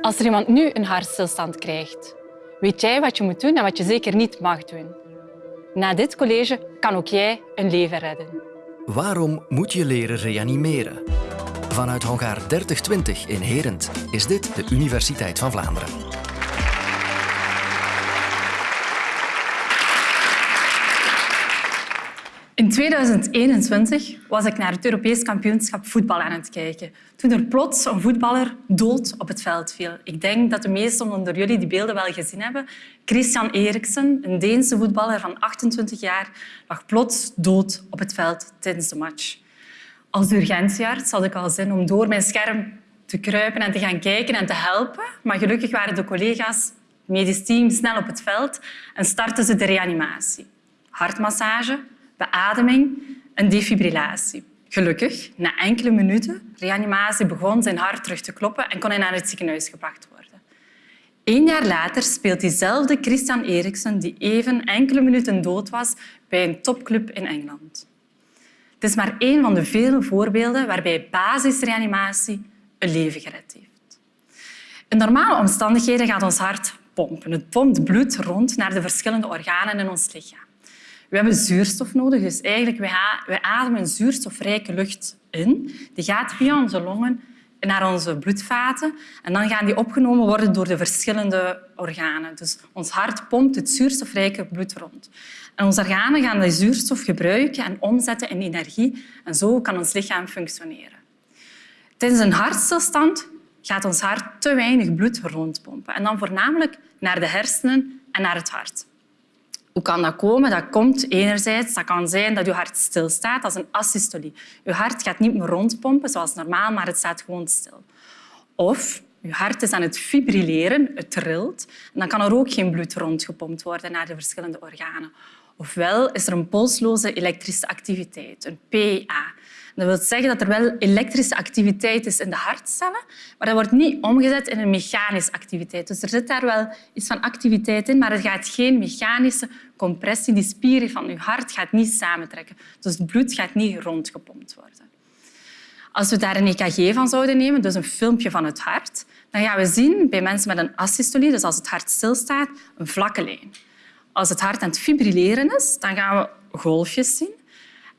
Als er iemand nu een hartstilstand krijgt, weet jij wat je moet doen en wat je zeker niet mag doen. Na dit college kan ook jij een leven redden. Waarom moet je leren reanimeren? Vanuit hangaar 3020 in Herent is dit de Universiteit van Vlaanderen. In 2021 was ik naar het Europees kampioenschap voetbal aan het kijken. Toen er plots een voetballer dood op het veld viel. Ik denk dat de meesten onder jullie die beelden wel gezien hebben. Christian Eriksen, een Deense voetballer van 28 jaar, lag plots dood op het veld tijdens de match. Als urgentiearts had ik al zin om door mijn scherm te kruipen en te gaan kijken en te helpen. Maar gelukkig waren de collega's, het medisch team, snel op het veld en startten ze de reanimatie. Hartmassage, beademing en defibrillatie. Gelukkig, na enkele minuten reanimatie begon zijn hart terug te kloppen en kon hij naar het ziekenhuis gebracht worden. Eén jaar later speelt diezelfde Christian Eriksen, die even enkele minuten dood was, bij een topclub in Engeland. Het is maar één van de vele voorbeelden waarbij basisreanimatie een leven gered heeft. In normale omstandigheden gaat ons hart pompen. Het pompt bloed rond naar de verschillende organen in ons lichaam. We hebben zuurstof nodig, dus eigenlijk we ademen zuurstofrijke lucht in. Die gaat via onze longen naar onze bloedvaten en dan gaan die opgenomen worden door de verschillende organen. Dus ons hart pompt het zuurstofrijke bloed rond. En onze organen gaan die zuurstof gebruiken en omzetten in energie en zo kan ons lichaam functioneren. Tijdens een hartstilstand gaat ons hart te weinig bloed rondpompen en dan voornamelijk naar de hersenen en naar het hart. Hoe kan dat komen? Dat komt enerzijds, dat kan zijn dat je hart stilstaat, dat is een asystolie. Je hart gaat niet meer rondpompen zoals normaal, maar het staat gewoon stil. Of je hart is aan het fibrilleren, het trilt, en dan kan er ook geen bloed rondgepompt worden naar de verschillende organen. Ofwel is er een polsloze elektrische activiteit, een PA. Dat wil zeggen dat er wel elektrische activiteit is in de hartcellen, maar dat wordt niet omgezet in een mechanische activiteit. Dus er zit daar wel iets van activiteit in, maar er gaat geen mechanische compressie. Die spieren van je hart gaat niet samentrekken. Dus het bloed gaat niet rondgepompt worden. Als we daar een EKG van zouden nemen, dus een filmpje van het hart, dan gaan we zien bij mensen met een asystolie, dus als het hart stilstaat, een vlakke lijn. Als het hart aan het fibrilleren is, dan gaan we golfjes zien.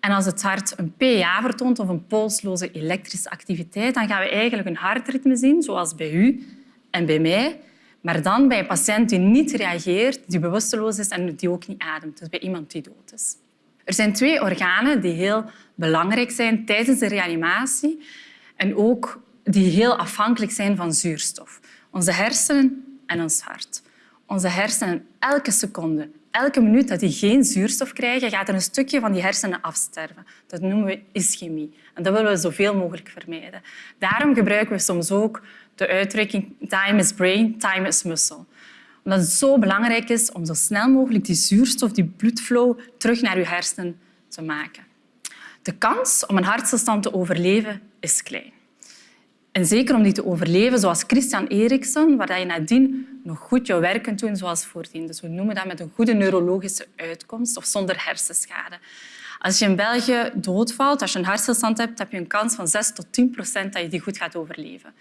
En als het hart een PA vertoont of een polsloze elektrische activiteit, dan gaan we eigenlijk een hartritme zien, zoals bij u en bij mij, maar dan bij een patiënt die niet reageert, die bewusteloos is en die ook niet ademt. Dus bij iemand die dood is. Er zijn twee organen die heel belangrijk zijn tijdens de reanimatie en ook die heel afhankelijk zijn van zuurstof. Onze hersenen en ons hart. Onze hersenen elke seconde elke minuut dat die geen zuurstof krijgen, gaat er een stukje van die hersenen afsterven. Dat noemen we ischemie. En dat willen we zoveel mogelijk vermijden. Daarom gebruiken we soms ook de uitdrukking time is brain, time is muscle. Omdat het zo belangrijk is om zo snel mogelijk die zuurstof, die bloedflow, terug naar je hersenen te maken. De kans om een hartstilstand te overleven is klein. En zeker om die te overleven, zoals Christian Eriksen, waar je nadien nog goed je werk kunt doen zoals voordien. Dus we noemen dat met een goede neurologische uitkomst of zonder hersenschade. Als je in België doodvalt, als je een hartstilstand hebt, heb je een kans van 6 tot 10 procent dat je die goed gaat overleven.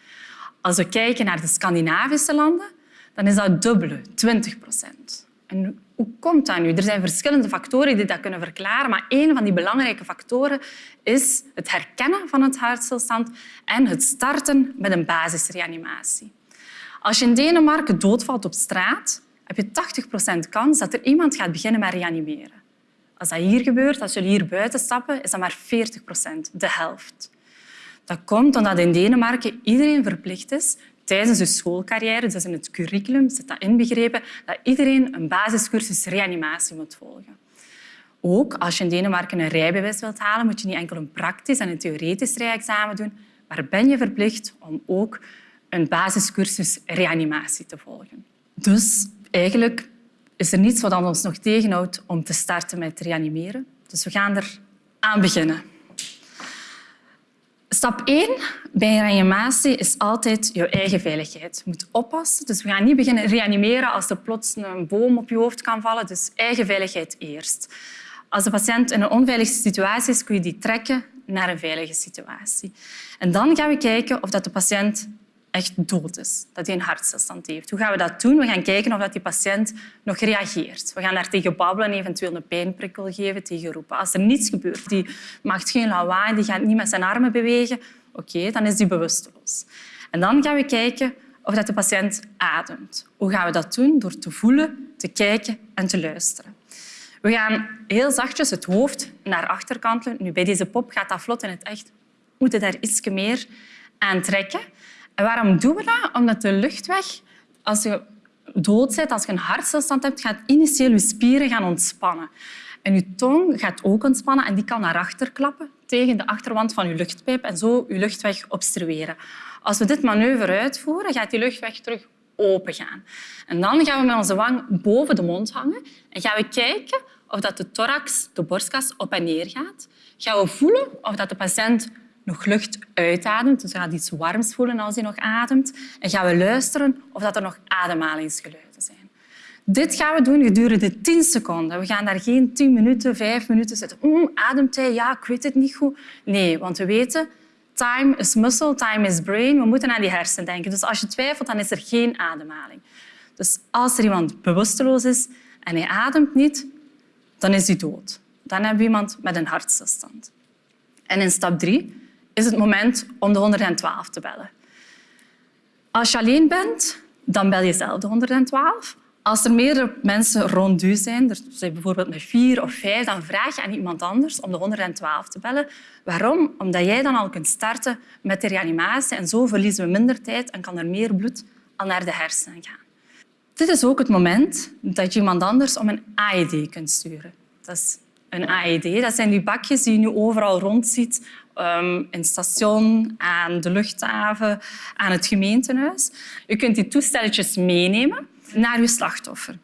Als we kijken naar de Scandinavische landen, dan is dat dubbele, 20 procent. En hoe komt dat nu? Er zijn verschillende factoren die dat kunnen verklaren, maar een van die belangrijke factoren is het herkennen van het hartstilstand en het starten met een basisreanimatie. Als je in Denemarken doodvalt op straat, heb je 80% kans dat er iemand gaat beginnen met reanimeren. Als dat hier gebeurt, als jullie hier buiten stappen, is dat maar 40% de helft. Dat komt omdat in Denemarken iedereen verplicht is tijdens de schoolcarrière, dus in het curriculum zit dat inbegrepen, dat iedereen een basiscursus reanimatie moet volgen. Ook als je in Denemarken een rijbewijs wilt halen, moet je niet enkel een praktisch en een theoretisch rijexamen doen, maar ben je verplicht om ook een basiscursus reanimatie te volgen. Dus eigenlijk is er niets wat ons nog tegenhoudt om te starten met reanimeren. Dus we gaan er aan beginnen. Stap 1 bij reanimatie is altijd je eigen veiligheid. Je moet oppassen. Dus we gaan niet beginnen reanimeren als er plots een boom op je hoofd kan vallen. Dus eigen veiligheid eerst. Als de patiënt in een onveilige situatie is, kun je die trekken naar een veilige situatie. En dan gaan we kijken of de patiënt echt dood is, dat hij een hartstilstand heeft. Hoe gaan we dat doen? We gaan kijken of die patiënt nog reageert. We gaan daar tegen babbelen, eventueel een pijnprikkel geven, tegen roepen. Als er niets gebeurt, die maakt geen lawaai, die gaat niet met zijn armen bewegen, oké, dan is die bewusteloos. En dan gaan we kijken of dat de patiënt ademt. Hoe gaan we dat doen? Door te voelen, te kijken en te luisteren. We gaan heel zachtjes het hoofd naar achter kantelen. Nu, bij deze pop gaat dat vlot in het echt. We moeten daar iets meer aan trekken. En waarom doen we dat? Omdat de luchtweg, als je dood als je een hartstilstand hebt, gaat initieel je spieren gaan ontspannen. En je tong gaat ook ontspannen en die kan naar achter klappen tegen de achterwand van je luchtpijp en zo je luchtweg obstrueren. Als we dit manoeuvre uitvoeren, gaat die luchtweg terug open gaan. En dan gaan we met onze wang boven de mond hangen en gaan we kijken of dat de thorax, de borstkas, op en neer gaat. Gaan we voelen of dat de patiënt nog lucht uitademt. Dus hij gaat iets warms voelen als hij nog ademt. En gaan we luisteren of dat er nog ademhalingsgeluiden zijn. Dit gaan we doen gedurende 10 seconden. We gaan daar geen 10 minuten, 5 minuten zitten. Mm, ademt hij? Ja, ik weet het niet goed. Nee, want we weten, time is muscle, time is brain. We moeten aan die hersenen denken. Dus als je twijfelt, dan is er geen ademhaling. Dus als er iemand bewusteloos is en hij ademt niet, dan is hij dood. Dan hebben we iemand met een hartstilstand. En in stap 3 is het moment om de 112 te bellen. Als je alleen bent, dan bel je zelf de 112. Als er meerdere mensen rond u zijn, er zijn bijvoorbeeld met vier of vijf, dan vraag je aan iemand anders om de 112 te bellen. Waarom? Omdat jij dan al kunt starten met de reanimatie en zo verliezen we minder tijd en kan er meer bloed al naar de hersenen gaan. Dit is ook het moment dat je iemand anders om een AED kunt sturen. Dat is een AED. Dat zijn die bakjes die je nu overal rondziet. In het station, aan de luchthaven, aan het gemeentehuis. Je kunt die toestelletjes meenemen naar je slachtoffer.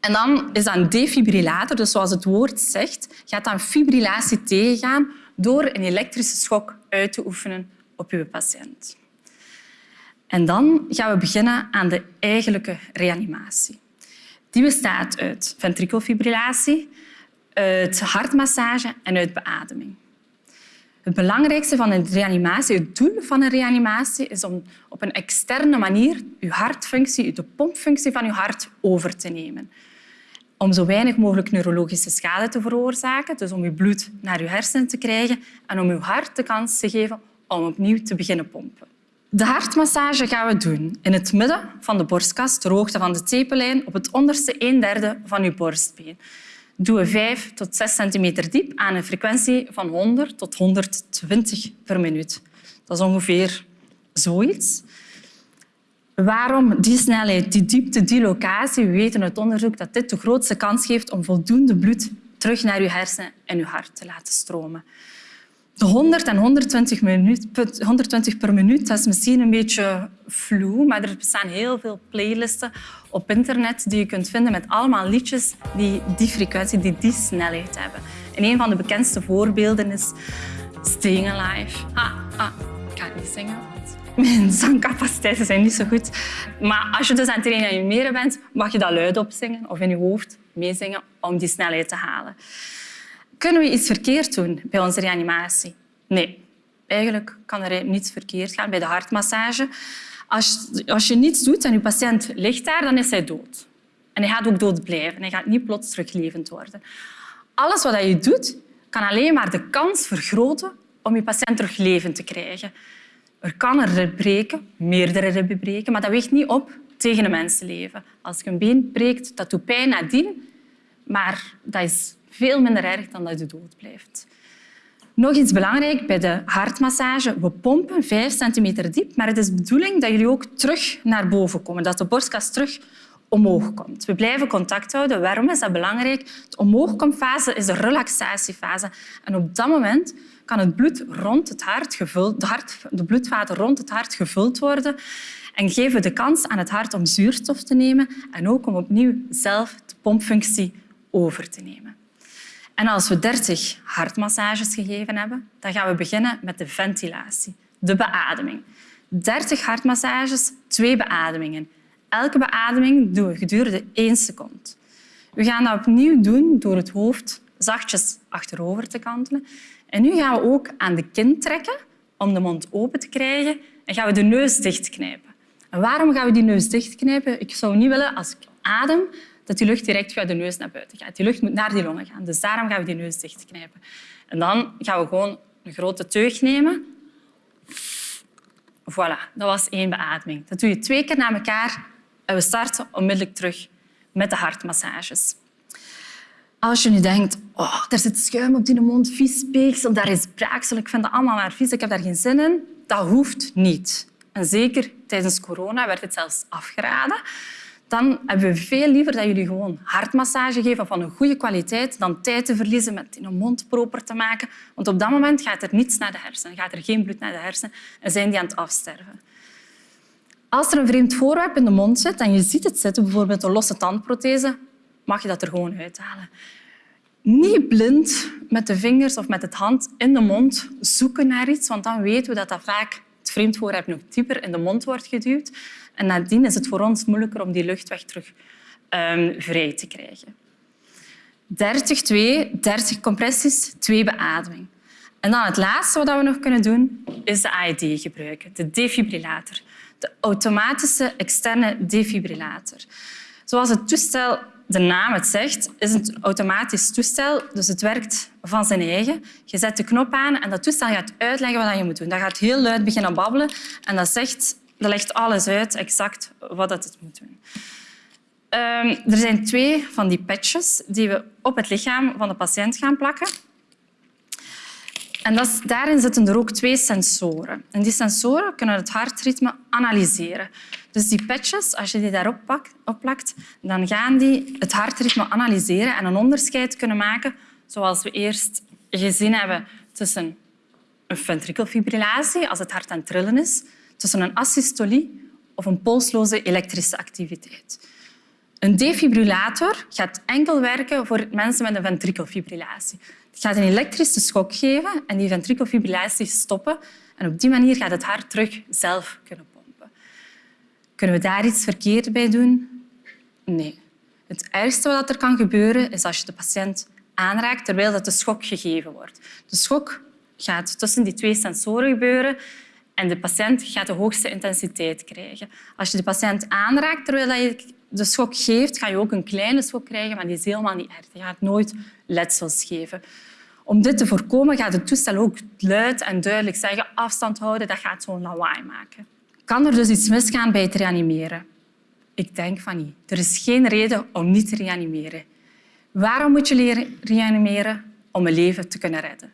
En dan is dat een defibrillator, dus zoals het woord zegt, gaat dan fibrillatie tegengaan door een elektrische schok uit te oefenen op je patiënt. En dan gaan we beginnen aan de eigenlijke reanimatie. Die bestaat uit ventrikelfibrillatie, uit hartmassage en uit beademing. Het belangrijkste van een reanimatie, het doel van een reanimatie, is om op een externe manier je hartfunctie, de pompfunctie van je hart over te nemen. Om zo weinig mogelijk neurologische schade te veroorzaken, dus om je bloed naar je hersenen te krijgen en om je hart de kans te geven om opnieuw te beginnen pompen. De hartmassage gaan we doen in het midden van de borstkas, ter hoogte van de tepellijn, op het onderste een derde van je borstbeen doen we 5 tot 6 centimeter diep aan een frequentie van 100 tot 120 per minuut. Dat is ongeveer zoiets. Waarom die snelheid, die diepte, die locatie? We weten uit onderzoek dat dit de grootste kans geeft om voldoende bloed terug naar je hersenen en je hart te laten stromen. De 100 en 120, 120 per minuut dat is misschien een beetje vloe, maar er bestaan heel veel playlisten op internet die je kunt vinden met allemaal liedjes die die frequentie, die die snelheid hebben. En een van de bekendste voorbeelden is Staying Alive. Ah, ah, ik ga niet zingen, want mijn zangcapaciteiten zijn niet zo goed. Maar als je dus aan het reanimeren bent, mag je dat luid opzingen of in je hoofd meezingen om die snelheid te halen. Kunnen we iets verkeerd doen bij onze reanimatie? Nee. Eigenlijk kan er niets verkeerd gaan bij de hartmassage. Als, als je niets doet en je patiënt ligt daar, dan is hij dood. En hij gaat ook dood blijven. Hij gaat niet plots teruglevend worden. Alles wat je doet, kan alleen maar de kans vergroten om je patiënt terug levend te krijgen. Er kan een rib breken, meerdere ribben breken, maar dat weegt niet op tegen een mensenleven. Als je een been breekt, dat doet pijn nadien, maar dat is veel minder erg dan dat je dood blijft. Nog iets belangrijk bij de hartmassage. We pompen 5 centimeter diep, maar het is de bedoeling dat jullie ook terug naar boven komen, dat de borstkas terug omhoog komt. We blijven contact houden. Waarom is dat belangrijk? De omhoogkomfase is de relaxatiefase. En op dat moment kan het bloed rond het hart gevuld, de, hart, de bloedvaten rond het hart gevuld worden en geven we de kans aan het hart om zuurstof te nemen en ook om opnieuw zelf de pompfunctie over te nemen. En als we 30 hartmassages gegeven hebben, dan gaan we beginnen met de ventilatie, de beademing. 30 hartmassages, twee beademingen. Elke beademing doen we gedurende één seconde. We gaan dat opnieuw doen door het hoofd zachtjes achterover te kantelen. En nu gaan we ook aan de kin trekken om de mond open te krijgen en gaan we de neus dichtknijpen. En waarom gaan we die neus dichtknijpen? Ik zou niet willen, als ik adem, dat die lucht direct via de neus naar buiten gaat. Die lucht moet naar die longen gaan. Dus daarom gaan we die neus dichtknijpen. En dan gaan we gewoon een grote teug nemen. Voilà, dat was één beademing. Dat doe je twee keer na elkaar en we starten onmiddellijk terug met de hartmassages. Als je nu denkt, oh, er zit schuim op die mond, vies speeksel, daar is braaksel, ik vind dat allemaal maar vies, ik heb daar geen zin in, dat hoeft niet. En zeker tijdens corona werd het zelfs afgeraden. Dan hebben we veel liever dat jullie gewoon hartmassage geven van een goede kwaliteit dan tijd te verliezen met een mond proper te maken. Want op dat moment gaat er niets naar de hersenen, gaat er geen bloed naar de hersenen en zijn die aan het afsterven. Als er een vreemd voorwerp in de mond zit en je ziet het zitten, bijvoorbeeld een losse tandprothese, mag je dat er gewoon uithalen. Niet blind met de vingers of met het hand in de mond zoeken naar iets, want dan weten we dat dat vaak het vreemd voorwerp nog dieper in de mond wordt geduwd. En nadien is het voor ons moeilijker om die luchtweg terug um, vrij te krijgen. 30, 2, 30 compressies, 2 beademing. En dan het laatste wat we nog kunnen doen, is de AED gebruiken, de defibrillator. De automatische externe defibrillator. Zoals het toestel de naam het zegt, is een automatisch toestel. Dus het werkt van zijn eigen. Je zet de knop aan en dat toestel gaat uitleggen wat je moet doen. Dat gaat heel luid beginnen babbelen en dat, zegt, dat legt alles uit, exact wat het moet doen. Um, er zijn twee van die patches die we op het lichaam van de patiënt gaan plakken. En daarin zitten er ook twee sensoren. En die sensoren kunnen het hartritme analyseren. Dus die patches, als je die daarop plakt, dan gaan die het hartritme analyseren en een onderscheid kunnen maken, zoals we eerst gezien hebben tussen een ventrikelfibrillatie, als het hart aan het trillen is, tussen een asystolie of een polsloze elektrische activiteit. Een defibrillator gaat enkel werken voor mensen met een ventrikelfibrillatie. Het gaat een elektrische schok geven en die ventrikelfibrillatie stoppen. En op die manier gaat het hart terug zelf kunnen. Kunnen we daar iets verkeerd bij doen? Nee. Het ergste wat er kan gebeuren is als je de patiënt aanraakt terwijl dat de schok gegeven wordt. De schok gaat tussen die twee sensoren gebeuren en de patiënt gaat de hoogste intensiteit krijgen. Als je de patiënt aanraakt terwijl je de schok geeft, ga je ook een kleine schok krijgen, maar die is helemaal niet erg. Je gaat nooit letsels geven. Om dit te voorkomen gaat het toestel ook luid en duidelijk zeggen afstand houden, dat gaat zo'n lawaai maken. Kan er dus iets misgaan bij het reanimeren? Ik denk van niet. Er is geen reden om niet te reanimeren. Waarom moet je leren reanimeren? Om een leven te kunnen redden.